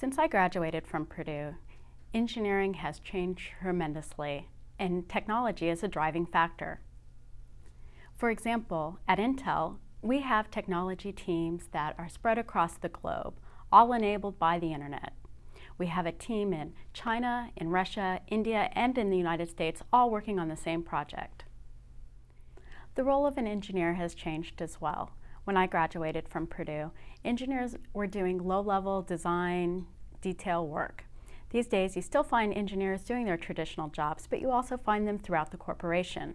Since I graduated from Purdue, engineering has changed tremendously and technology is a driving factor. For example, at Intel, we have technology teams that are spread across the globe, all enabled by the internet. We have a team in China, in Russia, India, and in the United States, all working on the same project. The role of an engineer has changed as well. When I graduated from Purdue, engineers were doing low-level design, detail work. These days, you still find engineers doing their traditional jobs, but you also find them throughout the corporation.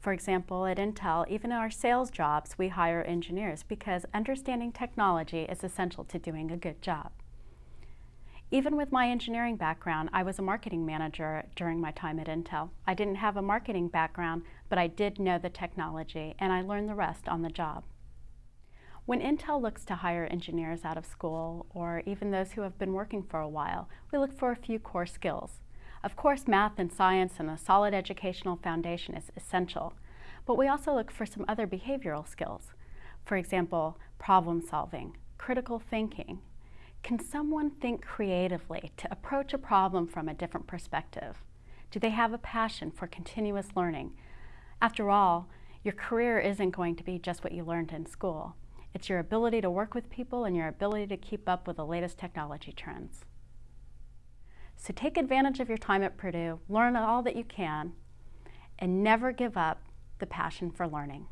For example, at Intel, even in our sales jobs, we hire engineers because understanding technology is essential to doing a good job. Even with my engineering background, I was a marketing manager during my time at Intel. I didn't have a marketing background, but I did know the technology, and I learned the rest on the job. When Intel looks to hire engineers out of school, or even those who have been working for a while, we look for a few core skills. Of course, math and science and a solid educational foundation is essential, but we also look for some other behavioral skills. For example, problem solving, critical thinking. Can someone think creatively to approach a problem from a different perspective? Do they have a passion for continuous learning? After all, your career isn't going to be just what you learned in school. It's your ability to work with people and your ability to keep up with the latest technology trends. So take advantage of your time at Purdue, learn all that you can, and never give up the passion for learning.